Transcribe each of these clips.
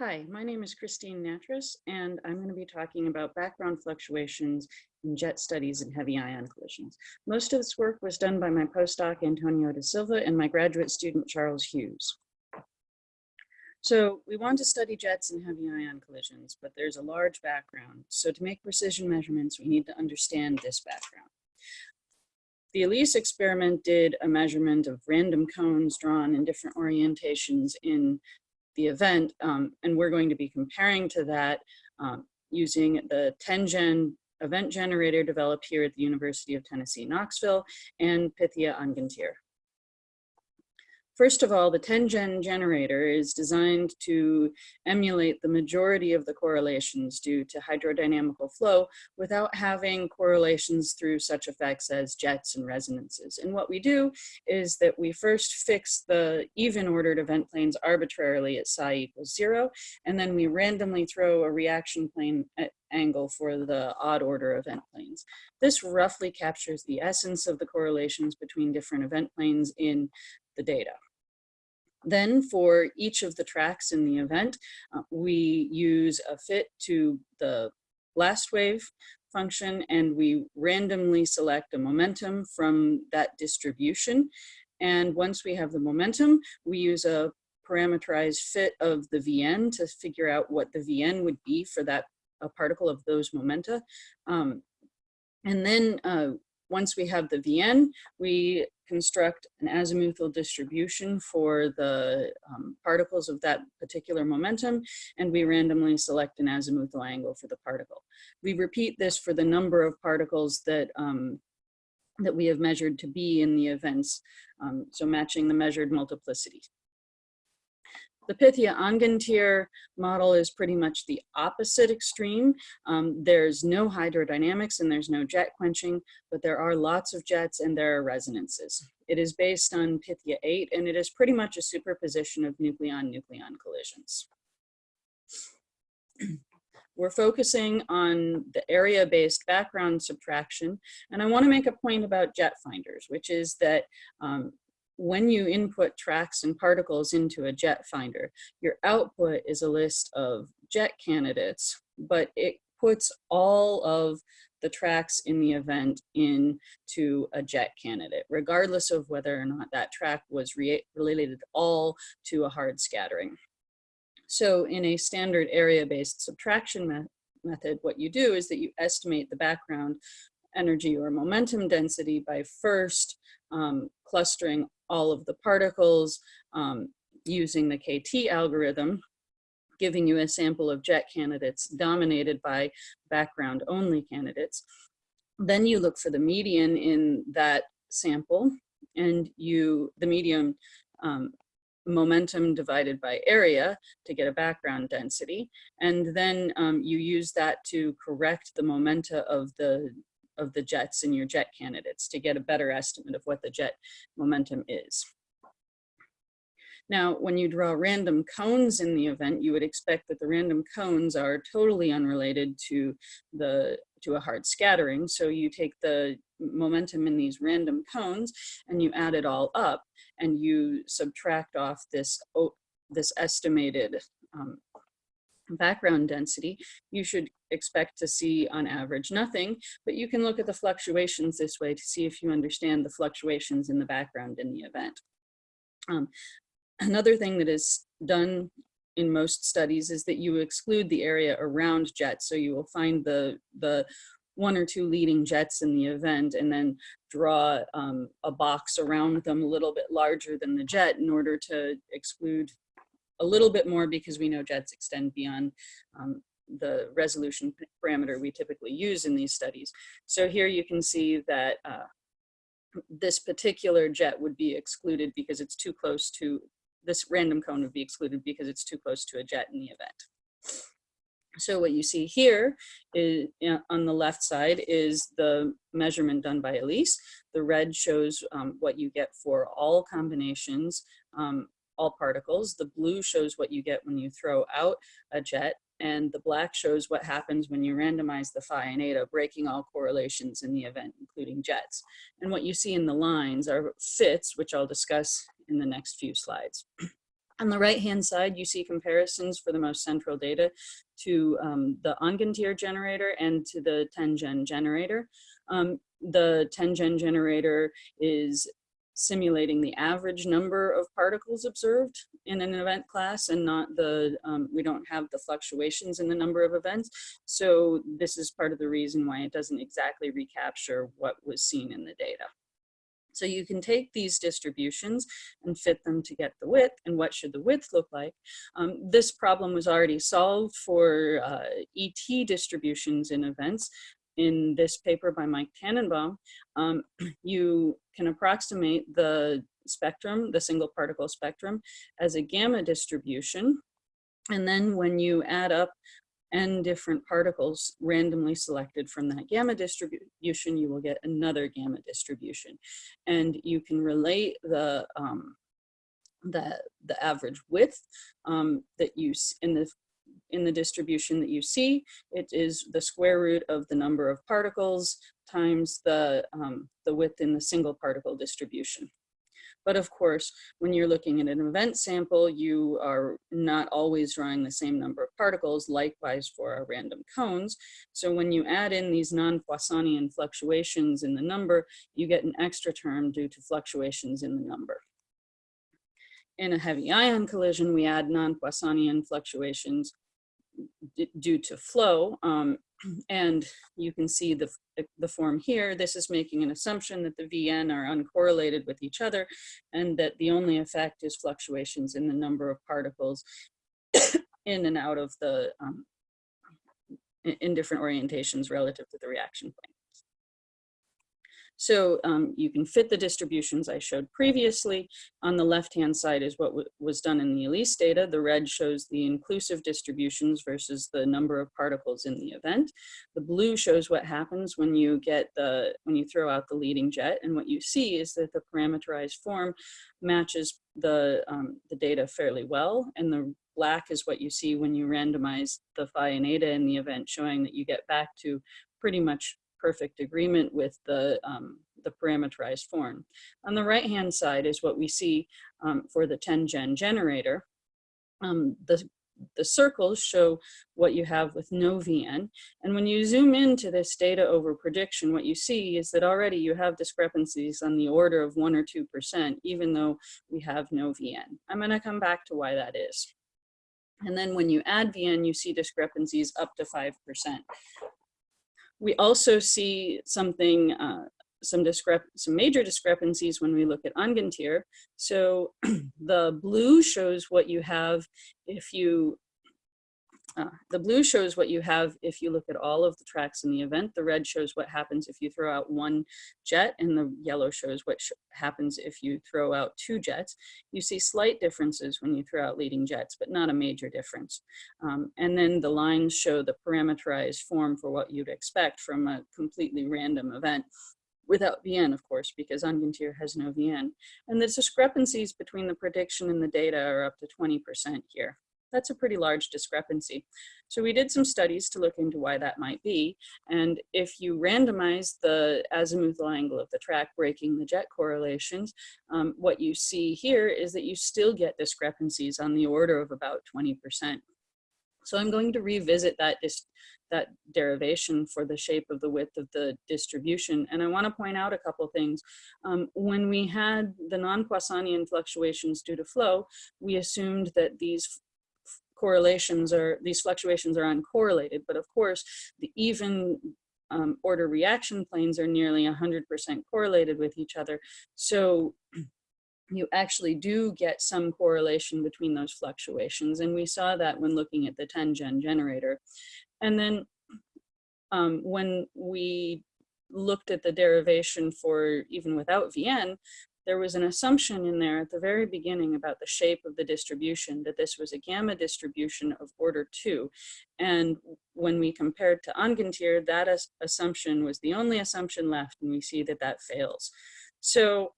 Hi, my name is Christine Nattrass, and I'm going to be talking about background fluctuations in jet studies and heavy ion collisions. Most of this work was done by my postdoc, Antonio da Silva, and my graduate student, Charles Hughes. So we want to study jets and heavy ion collisions, but there's a large background. So to make precision measurements, we need to understand this background. The ALICE experiment did a measurement of random cones drawn in different orientations in the event. Um, and we're going to be comparing to that um, using the TennGen event generator developed here at the University of Tennessee, Knoxville, and Pythia Angantyr. First of all, the TennGen generator is designed to emulate the majority of the correlations due to hydrodynamical flow without having correlations through such effects as jets and resonances. And what we do is that we first fix the even ordered event planes arbitrarily at psi equals zero, and then we randomly throw a reaction plane angle for the odd order event planes. This roughly captures the essence of the correlations between different event planes in the data. Then for each of the tracks in the event, uh, we use a fit to the blast wave function and we randomly select a momentum from that distribution. And once we have the momentum, we use a parameterized fit of the VN to figure out what the VN would be for that a particle of those momenta. Um, and then uh, once we have the VN, we construct an azimuthal distribution for the um, particles of that particular momentum, and we randomly select an azimuthal angle for the particle. We repeat this for the number of particles that, um, that we have measured to be in the events, um, so matching the measured multiplicity. The Pythia Angantyr model is pretty much the opposite extreme. Um, there's no hydrodynamics and there's no jet quenching, but there are lots of jets and there are resonances. It is based on Pythia 8 and it is pretty much a superposition of nucleon-nucleon collisions. We're focusing on the area-based background subtraction. And I wanna make a point about jet finders, which is that um, when you input tracks and particles into a jet finder, your output is a list of jet candidates, but it puts all of the tracks in the event into a jet candidate, regardless of whether or not that track was re related at all to a hard scattering. So in a standard area-based subtraction me method, what you do is that you estimate the background energy or momentum density by first um, clustering all of the particles um, using the KT algorithm, giving you a sample of jet candidates dominated by background only candidates. Then you look for the median in that sample and you, the medium um, momentum divided by area to get a background density. And then um, you use that to correct the momenta of the of the jets in your jet candidates to get a better estimate of what the jet momentum is. Now, when you draw random cones in the event, you would expect that the random cones are totally unrelated to the to a hard scattering. So you take the momentum in these random cones and you add it all up and you subtract off this, this estimated um, background density, you should expect to see on average nothing, but you can look at the fluctuations this way to see if you understand the fluctuations in the background in the event. Um, another thing that is done in most studies is that you exclude the area around jets. So you will find the, the one or two leading jets in the event and then draw um, a box around them a little bit larger than the jet in order to exclude a little bit more because we know jets extend beyond um, the resolution parameter we typically use in these studies. So here you can see that uh, this particular jet would be excluded because it's too close to, this random cone would be excluded because it's too close to a jet in the event. So what you see here is on the left side is the measurement done by ALICE. The red shows um, what you get for all combinations um, all particles. The blue shows what you get when you throw out a jet and the black shows what happens when you randomize the phi and eta, breaking all correlations in the event, including jets. And what you see in the lines are fits, which I'll discuss in the next few slides. On the right-hand side, you see comparisons for the most central data to um, the Angantyr generator and to the TennGen generator. Um, the TennGen generator is simulating the average number of particles observed in an event class and not the, um, we don't have the fluctuations in the number of events. So this is part of the reason why it doesn't exactly recapture what was seen in the data. So you can take these distributions and fit them to get the width and what should the width look like. Um, this problem was already solved for uh, ET distributions in events in this paper by Mike Tannenbaum. Um, you can approximate the spectrum, the single particle spectrum as a gamma distribution. And then when you add up n different particles randomly selected from that gamma distribution, you will get another gamma distribution. And you can relate the, um, the, the average width um, that you, in the, in the distribution that you see, it is the square root of the number of particles times the, um, the width in the single particle distribution. But of course, when you're looking at an event sample, you are not always drawing the same number of particles, likewise for our random cones. So when you add in these non-Poissonian fluctuations in the number, you get an extra term due to fluctuations in the number. In a heavy ion collision, we add non-Poissonian fluctuations due to flow. Um, and you can see the, the form here. This is making an assumption that the VN are uncorrelated with each other and that the only effect is fluctuations in the number of particles in and out of the, um, in different orientations relative to the reaction plane. So um, you can fit the distributions I showed previously. On the left-hand side is what was done in the ALICE data. The red shows the inclusive distributions versus the number of particles in the event. The blue shows what happens when you get the, when you throw out the leading jet. And what you see is that the parameterized form matches the, um, the data fairly well. And the black is what you see when you randomize the phi and eta in the event, showing that you get back to pretty much perfect agreement with the, um, the parameterized form. On the right-hand side is what we see um, for the TennGen generator. Um, the, the circles show what you have with no VN. And when you zoom into this data over prediction, what you see is that already you have discrepancies on the order of one or 2%, even though we have no VN. I'm gonna come back to why that is. And then when you add VN, you see discrepancies up to 5%. We also see something, uh, some, discrep some major discrepancies when we look at Angantyr. So the blue shows what you have if you uh, the blue shows what you have if you look at all of the tracks in the event. The red shows what happens if you throw out one jet, and the yellow shows what sh happens if you throw out two jets. You see slight differences when you throw out leading jets, but not a major difference. Um, and then the lines show the parameterized form for what you'd expect from a completely random event without VN, of course, because Angantyr has no VN. And the discrepancies between the prediction and the data are up to 20% here. That's a pretty large discrepancy. So we did some studies to look into why that might be. And if you randomize the azimuthal angle of the track breaking the jet correlations, um, what you see here is that you still get discrepancies on the order of about 20%. So I'm going to revisit that, that derivation for the shape of the width of the distribution. And I want to point out a couple things. Um, when we had the non-Poissonian fluctuations due to flow, we assumed that these correlations are, these fluctuations are uncorrelated, but of course the even um, order reaction planes are nearly 100% correlated with each other. So you actually do get some correlation between those fluctuations. And we saw that when looking at the TennGen generator. And then um, when we looked at the derivation for even without VN, there was an assumption in there at the very beginning about the shape of the distribution, that this was a gamma distribution of order two. And when we compared to Angantyr, that assumption was the only assumption left, and we see that that fails. So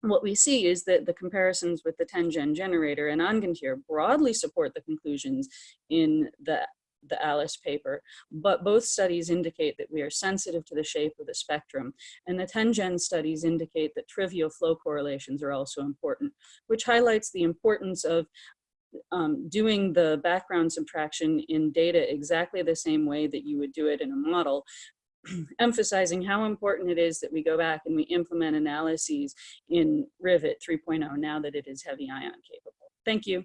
what we see is that the comparisons with the TennGen generator and Angantyr broadly support the conclusions in the the Alice paper, but both studies indicate that we are sensitive to the shape of the spectrum. And the TennGen studies indicate that trivial flow correlations are also important, which highlights the importance of um, doing the background subtraction in data exactly the same way that you would do it in a model, emphasizing how important it is that we go back and we implement analyses in Rivet 3.0 now that it is heavy ion capable. Thank you.